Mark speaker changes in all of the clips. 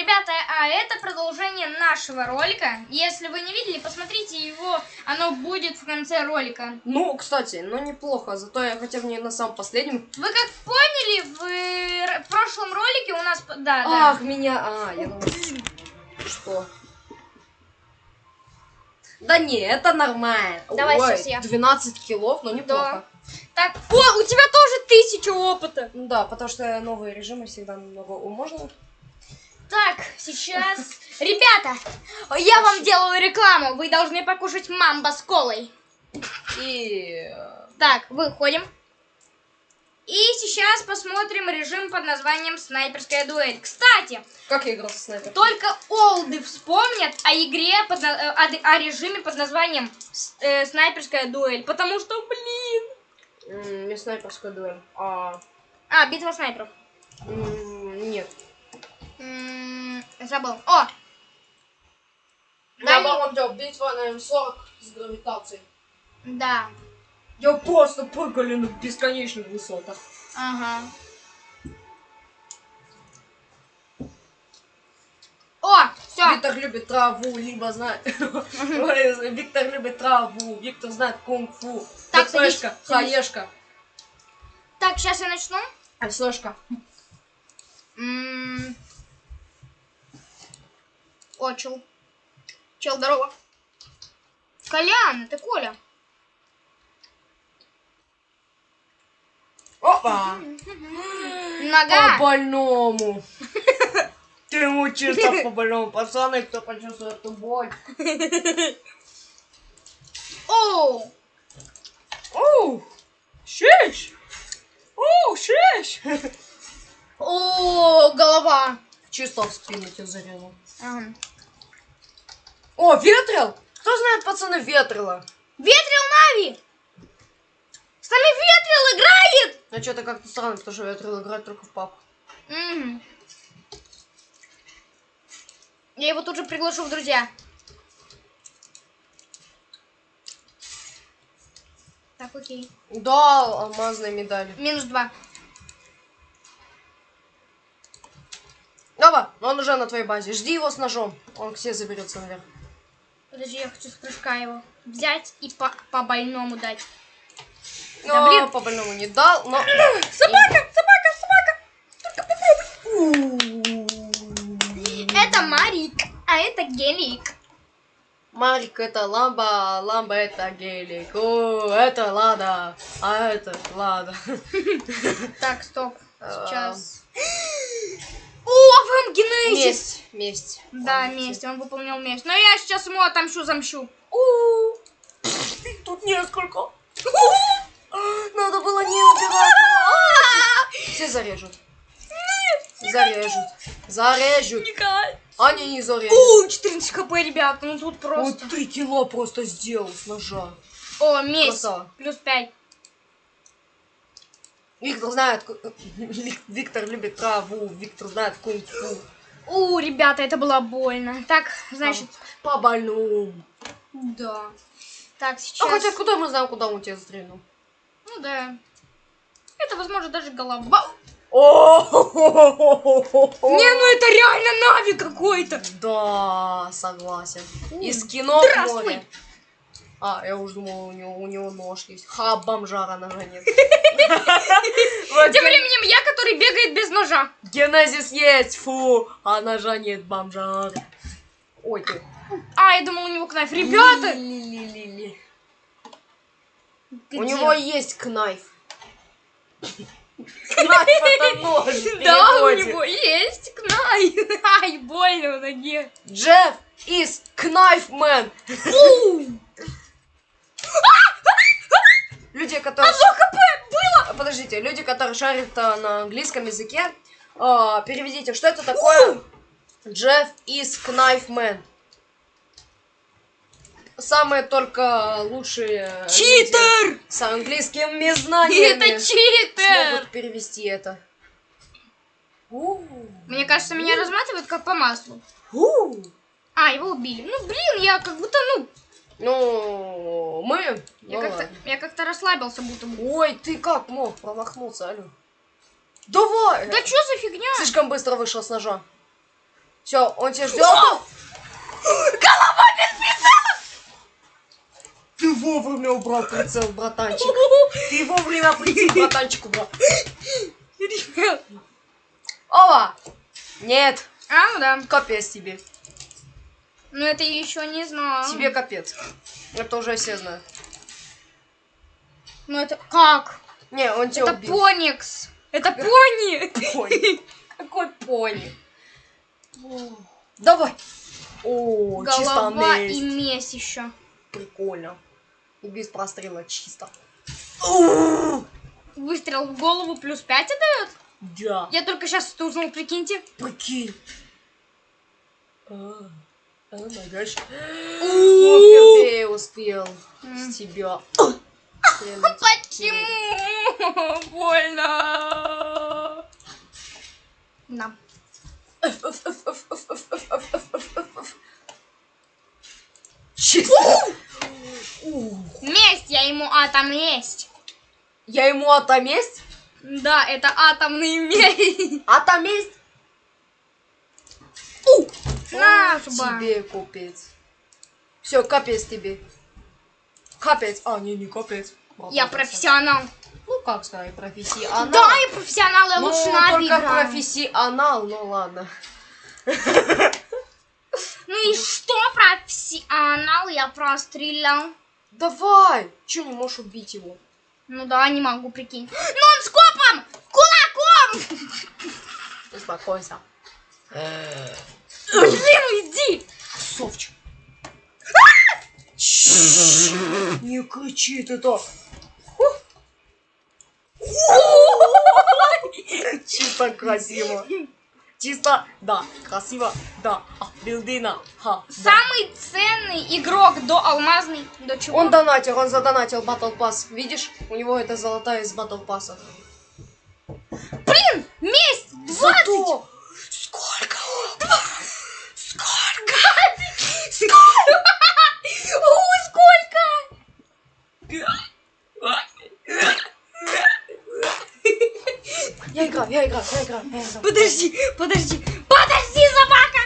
Speaker 1: Ребята, а это продолжение нашего ролика. Если вы не видели, посмотрите его, оно будет в конце ролика.
Speaker 2: Ну, кстати, ну неплохо, зато я хотя бы не на самом последнем.
Speaker 1: Вы как поняли, в, р- прошлом ролике у нас... Да, да.
Speaker 2: Ах, меня... А, я думал... Что? Да не, это нормально.
Speaker 1: Давай
Speaker 2: Ой,
Speaker 1: щас я.
Speaker 2: 12 килов, но неплохо.
Speaker 1: Так, о, у тебя тоже тысяча опыта.
Speaker 2: Ну Да, потому что новые режимы всегда намного можно.
Speaker 1: Так, сейчас... Ребята, я вам делаю рекламу. Вы должны покушать мамба с колой.
Speaker 2: И... э,
Speaker 1: Так, выходим. И сейчас посмотрим режим под названием «Снайперская дуэль». Кстати,
Speaker 2: Как я играл со снайпером?
Speaker 1: только олды вспомнят о игре, под э, о, о режиме под названием э, «Снайперская дуэль». Потому что, блин...
Speaker 2: Не снайперская дуэль. А...
Speaker 1: А, битва снайперов.
Speaker 2: Нет.
Speaker 1: М, Забыл. О!
Speaker 2: Я
Speaker 1: Дальний-
Speaker 2: делал битва на М40 с гравитацией.
Speaker 1: Да.
Speaker 2: Я просто прыгали на бесконечных высотах.
Speaker 1: Ага. О, все.
Speaker 2: Виктор любит траву, либо знает... Виктор любит траву, Виктор знает кунг-фу.
Speaker 1: Так, садись.
Speaker 2: хаешка,
Speaker 1: Так, сейчас я начну.
Speaker 2: СОшка.
Speaker 1: О, чел. Чел, здорово. Колян, это Коля.
Speaker 2: Опа!
Speaker 1: Нога.
Speaker 2: По больному. Ты ему чисто по больному. Пацаны, кто почувствует эту боль.
Speaker 1: О,
Speaker 2: Оу! Шиш! Оу, шиш!
Speaker 1: о, голова.
Speaker 2: Чисто в спину тебя зарезал.
Speaker 1: Ага.
Speaker 2: О, ветрил! Кто знает, пацаны, ветрила?
Speaker 1: Ветрил Нави. С нами Ветрил играет.
Speaker 2: А что-то как-то странно, потому что ветрил играет только в пап.
Speaker 1: Мгм. Я его тут же приглашу в друзья. Так, окей.
Speaker 2: Да, алмазные медали.
Speaker 1: Минус два.
Speaker 2: Давай, он уже на твоей базе. Жди его с ножом. Он к себе заберется наверх.
Speaker 1: Подожди, я хочу с прыжка его взять и по, по больному дать.
Speaker 2: Но
Speaker 1: Да блин.
Speaker 2: по больному не дал, но...
Speaker 1: Собака, собака, Это Марик, а это Гелик.
Speaker 2: Марик это ламба, ламба это гелик. О, это лада, а это лада.
Speaker 1: Так, стоп.
Speaker 2: А.
Speaker 1: Сейчас. О, вам генезис!
Speaker 2: Месть, месть.
Speaker 1: Да,
Speaker 2: Он
Speaker 1: месть, он выполнил месть. Но я сейчас ему отомщу, замщу.
Speaker 2: У, Их тут несколько. Надо было не убирать. Все зарежут. Зарежут. Зарежут. Они не зарежут.
Speaker 1: У, 14 хп, ребят, ну тут просто.
Speaker 2: три кило просто сделал с ножа.
Speaker 1: О, месть.
Speaker 2: Красава.
Speaker 1: Плюс 5.
Speaker 2: Виктор знает, Виктор любит траву, Виктор знает кунг-фу.
Speaker 1: У, ребята, это было больно. Так, значит,
Speaker 2: По больному.
Speaker 1: да. Так,
Speaker 2: А
Speaker 1: сейчас.
Speaker 2: хотя куда мы знаем, куда он тебя стрельнул?
Speaker 1: Ну да. Это, возможно, даже голова.
Speaker 2: О,
Speaker 1: Не, ну это реально Нави какой-то.
Speaker 2: Да, согласен. Из кино
Speaker 1: Здравствуй.
Speaker 2: А, я уже думал, у него, у него нож есть. Ха, бомжара ножа нет.
Speaker 1: Тем временем я, который бегает без ножа.
Speaker 2: Генезис есть, фу, а ножа нет, бомжара. Ой, ты.
Speaker 1: А, я думал, у него кнайф. Ребята!
Speaker 2: У него есть кнайф. Кнайф это нож
Speaker 1: Да, у него есть кнайф. Ай, больно в ноге.
Speaker 2: Джефф is knife man. Люди, которые...
Speaker 1: Одно хп было.
Speaker 2: Подождите, люди, которые шарят а, на английском языке, а, переведите, что это такое? Джефф is knife man. Самые только лучшие люди
Speaker 1: Читер!
Speaker 2: с английскими знаниями
Speaker 1: Это читер!
Speaker 2: смогут перевести это.
Speaker 1: Мне кажется, меня разматывают как по маслу. А, его убили. Ну, блин, я как будто, ну,
Speaker 2: Ну, мы...
Speaker 1: я
Speaker 2: ну
Speaker 1: как-то, я как-то расслабился, будто.
Speaker 2: Ой, ты как мог промахнуться, алё? Давай!
Speaker 1: Да что за фигня?
Speaker 2: Слишком быстро вышел с ножа. Все, он тебя ждет.
Speaker 1: Голова
Speaker 2: Ты вовремя убрал прицел, братанчик. Ты вовремя прицел, братанчик, убрал.
Speaker 1: без прицела.
Speaker 2: Ова! Нет,
Speaker 1: А, ну да.
Speaker 2: капец тебе.
Speaker 1: Ну это я еще не знаю.
Speaker 2: Тебе капец. Это уже все знают.
Speaker 1: Ну это как?
Speaker 2: Не, он тебя
Speaker 1: Это
Speaker 2: убил.
Speaker 1: поникс. Это пони.
Speaker 2: Пони. Какой пони? Давай. О, чисто
Speaker 1: Голова
Speaker 2: месть.
Speaker 1: и месть еще.
Speaker 2: Прикольно. И без прострела чисто.
Speaker 1: Выстрел в голову плюс 5 отдает?
Speaker 2: Да.
Speaker 1: Я только сейчас это узнал, прикиньте.
Speaker 2: Прикинь. А, а, нагаш. Впервые успел
Speaker 1: М.
Speaker 2: с тебя.
Speaker 1: Почему? Больно. На.
Speaker 2: Ух.
Speaker 1: Месть, я ему атоместь.
Speaker 2: Я ему отоместь?
Speaker 1: Да, это атомный месть.
Speaker 2: Отоместь?
Speaker 1: На.
Speaker 2: Тебе капец. Все, капец тебе. Капец. А, не, не капец.
Speaker 1: Я профессионал.
Speaker 2: Ну, как сказать, профессионал.
Speaker 1: Да, я профессионал, я
Speaker 2: ну,
Speaker 1: лучше на
Speaker 2: только
Speaker 1: играю.
Speaker 2: профессионал, ну ладно.
Speaker 1: Ну и что, профессионал, я прострелял.
Speaker 2: Давай! Че не можешь убить его?
Speaker 1: Ну да, не могу, прикинь. Нон-скопом! Кулаком!
Speaker 2: Успокойся.
Speaker 1: Блин, иди!
Speaker 2: Совчик. Не кричи ты так. Чисто красиво. Чисто, да, красиво, да. А, билдина, ха.
Speaker 1: Самый ценный игрок до алмазный. До чего?
Speaker 2: Он донатил, он задонатил Battle Pass. Видишь? У него это золотая из Battle Pass.
Speaker 1: Блин, месть! 20!
Speaker 2: Зато... Сколько? Сколько?
Speaker 1: Сколько? О, сколько?
Speaker 2: Я играю, я играю, я я играю.
Speaker 1: Подожди, подожди, подожди, собака!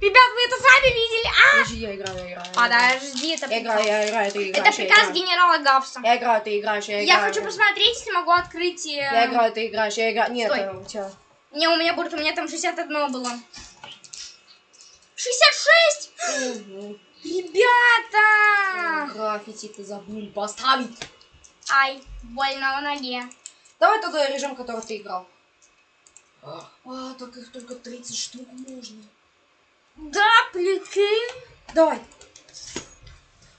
Speaker 1: Ребят, вы это сами видели? А!
Speaker 2: Подожди, я играю, я играю. я играю.
Speaker 1: Подожди, это
Speaker 2: Я играю, я играю, ты играешь.
Speaker 1: Это
Speaker 2: я
Speaker 1: приказ генерала Гавса.
Speaker 2: Я играю, ты играешь, я
Speaker 1: Я
Speaker 2: играю.
Speaker 1: хочу посмотреть, если могу открыть... э,
Speaker 2: Я играю, ты играешь, я играю. Нет, э, у тебя.
Speaker 1: Не, у меня будет, у меня там 61 было. 66!
Speaker 2: Мгм.
Speaker 1: Ребята!
Speaker 2: Граффити ты забыл поставить.
Speaker 1: Ай, больно в ноге.
Speaker 2: Давай тогда режим, который ты играл. А, только их только 30 штук можно.
Speaker 1: Да, прикинь.
Speaker 2: Давай.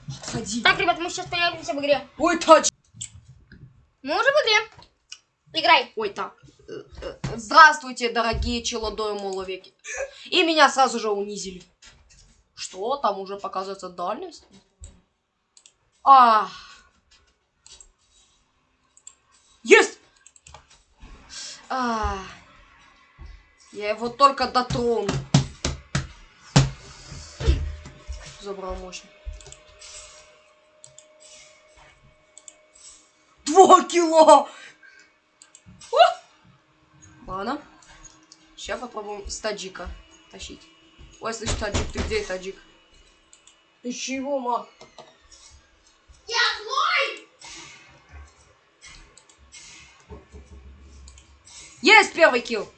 Speaker 2: Отходи.
Speaker 1: Так, ребят, мы сейчас появимся в игре.
Speaker 2: Ой, тач.
Speaker 1: Мы уже в игре. Играй.
Speaker 2: Ой, так. Здравствуйте, дорогие челодои моловеки. И меня сразу же унизили. Что? Там уже показывается дальность? А. Есть! А. Я его только дотрону. Забрал мощно. Два кило! Ладно. Сейчас попробуем с таджика тащить. Ой, слышь, таджик, ты где, таджик? Ты чего, ма?
Speaker 1: Я злой!
Speaker 2: Есть первый килл!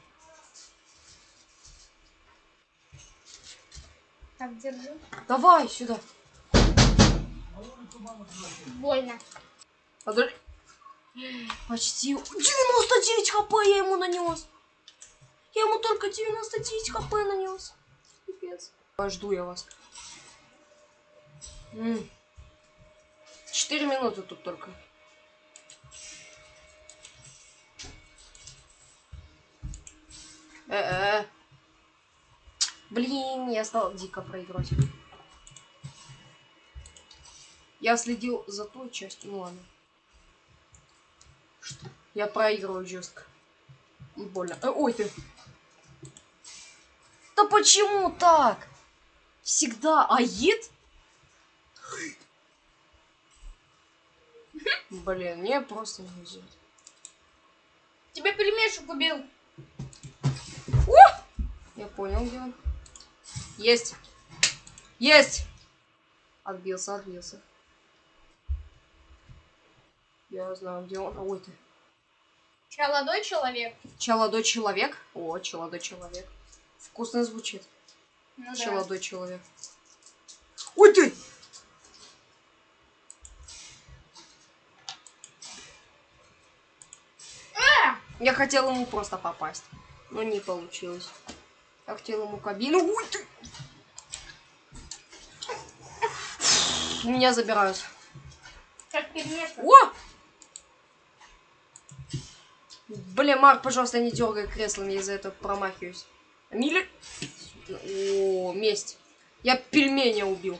Speaker 1: Так, держи.
Speaker 2: Давай сюда.
Speaker 1: Больно.
Speaker 2: Подожди. Почти 99 хп я ему нанес. Я ему только 99 хп нанес. Пипец. Жду я вас. Четыре минуты тут только. Э-э. Блин, я стал дико проиграть. Я следил за той частью, ну ладно. Что? Я проигрываю жестко. Больно. Э, ой ты. Да почему так? Всегда. Аид? Блин, мне просто не везет.
Speaker 1: Тебя пельмешек убил.
Speaker 2: Я понял, где он. Есть. Есть. Отбился, отбился. Я знаю, где он. Ой ты.
Speaker 1: Молодой человек.
Speaker 2: Челодой человек. О, челодой человек. Вкусно звучит.
Speaker 1: Ну да.
Speaker 2: Челодой человек. Ой ты!
Speaker 1: А!
Speaker 2: Я хотел ему просто попасть. Но не получилось. Я хотел ему кабину. Ой ты! Меня забирают.
Speaker 1: Как.
Speaker 2: О! Блин, Марк, пожалуйста, не дергай креслом, я из-за этого промахиваюсь. Мили... О, месть. Я пельменя убил.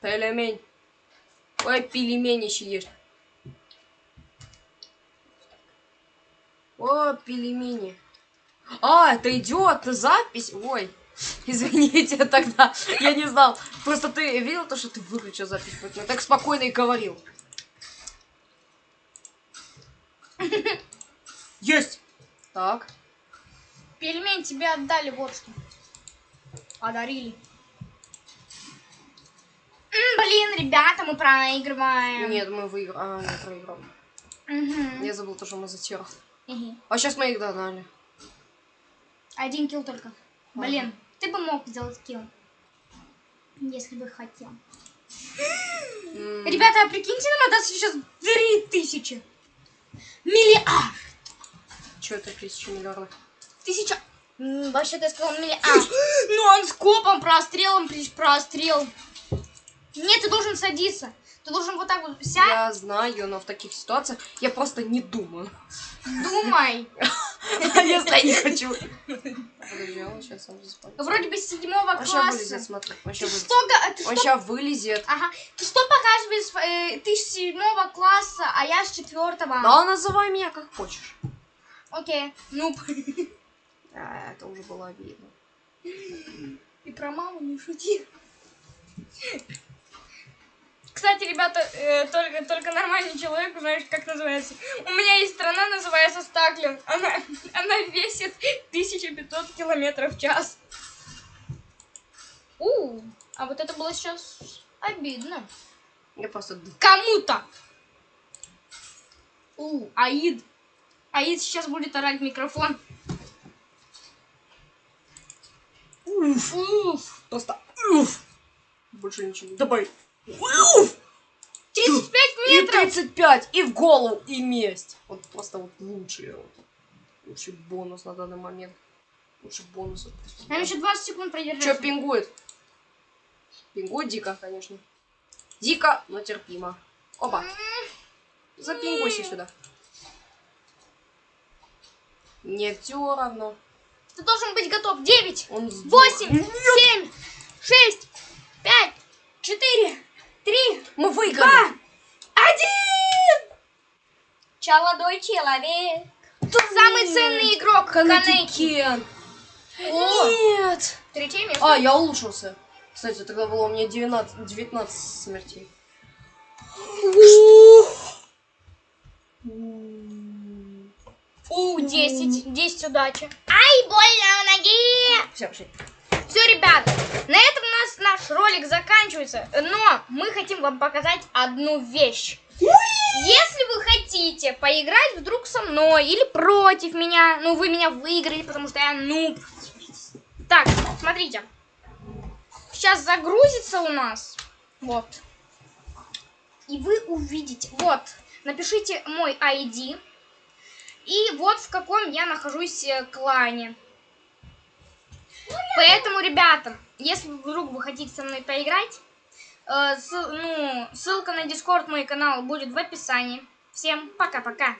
Speaker 2: Пельмень. Ой, пельмени ешь. О, пельмени. А, это идет запись. Ой, извините тогда. Я не знал. Просто ты видел то, что ты выключил запись. поэтому Я так спокойно и говорил. Есть. Так.
Speaker 1: Пельмень тебе отдали вот что. Одарили. М, блин, ребята, мы проигрываем.
Speaker 2: Нет, мы выиграли. А, не проиграл.
Speaker 1: Мгм.
Speaker 2: Я забыл то, что мы затерли.
Speaker 1: Мгм.
Speaker 2: А сейчас мы их догнали.
Speaker 1: Один килл только. Блин, ты бы мог сделать килл. Если бы хотел. Ребята, а прикиньте, нам отдаст сейчас 3000. Миллиард.
Speaker 2: Чё это тысяча миллиардов?
Speaker 1: Тысяча. Вообще-то я сказал миллиард. Ну, он скопом, прострелом, при- прострел. Нет, ты должен садиться. Ты должен вот так вот сядь,
Speaker 2: Я знаю, но в таких ситуациях я просто не думаю.
Speaker 1: думай.
Speaker 2: Если я не хочу. Заспорит.
Speaker 1: Вроде бы с седьмого класса.
Speaker 2: смотри. Он вылезет.
Speaker 1: ты
Speaker 2: Он
Speaker 1: что
Speaker 2: сейчас вылезет.
Speaker 1: Ага. Ты что показываешь? э, ты с седьмого класса, а я с четвертого.
Speaker 2: Да, называй меня как хочешь.
Speaker 1: Окей. Ну,
Speaker 2: А, это уже было обидно.
Speaker 1: и про маму не шути. Кстати, ребята, э, только, только нормальный человек знаешь, как называется. У меня есть страна, называется Стаклин. Она, она весит 1500 километров в час. У, а вот это было сейчас обидно.
Speaker 2: Я просто...
Speaker 1: Кому-то. У, Аид. Аид сейчас будет орать в микрофон.
Speaker 2: Уф.
Speaker 1: Уф.
Speaker 2: Просто... Уф. Больше ничего. Добавь. Уф.
Speaker 1: 35
Speaker 2: И
Speaker 1: метров.
Speaker 2: 35, и в голову, и месть. Вот просто вот лучший, вот, лучший бонус на данный момент. Лучший бонус. просто.
Speaker 1: Нам еще 20 секунд продержать.
Speaker 2: Чё пингует? Пингует дико, конечно. Дико, но терпимо. Опа. Запингуйся сюда. Не все равно.
Speaker 1: Ты должен быть готов. 9,
Speaker 2: Он сдох.
Speaker 1: 8,
Speaker 2: Нет,
Speaker 1: 7, 6, 5, 4, 3,
Speaker 2: Мы
Speaker 1: 2,
Speaker 2: выиграли.
Speaker 1: 1. Молодой человек. Самый ценный игрок. Канеки.
Speaker 2: Нет.
Speaker 1: третье место.
Speaker 2: А, я улучшился. Кстати, тогда было у меня 19, 19 смертей.
Speaker 1: У, 10. 10 удачи. Ай, больно в ноге.
Speaker 2: Все, пошли.
Speaker 1: Все, ребят, на этом у нас наш ролик заканчивается. Но мы хотим вам показать одну вещь. Если вы хотите поиграть вдруг со мной или против меня, ну вы меня выиграли, потому что я нуб. Так, смотрите. Сейчас загрузится у нас. Вот. И вы увидите. Вот. Напишите мой ID. И вот в каком я нахожусь э, клане. Поэтому, ребята, если вдруг вы хотите со мной поиграть, э, ссыл- ну, ссылка на Дискорд мой канал будет в описании. Всем пока-пока.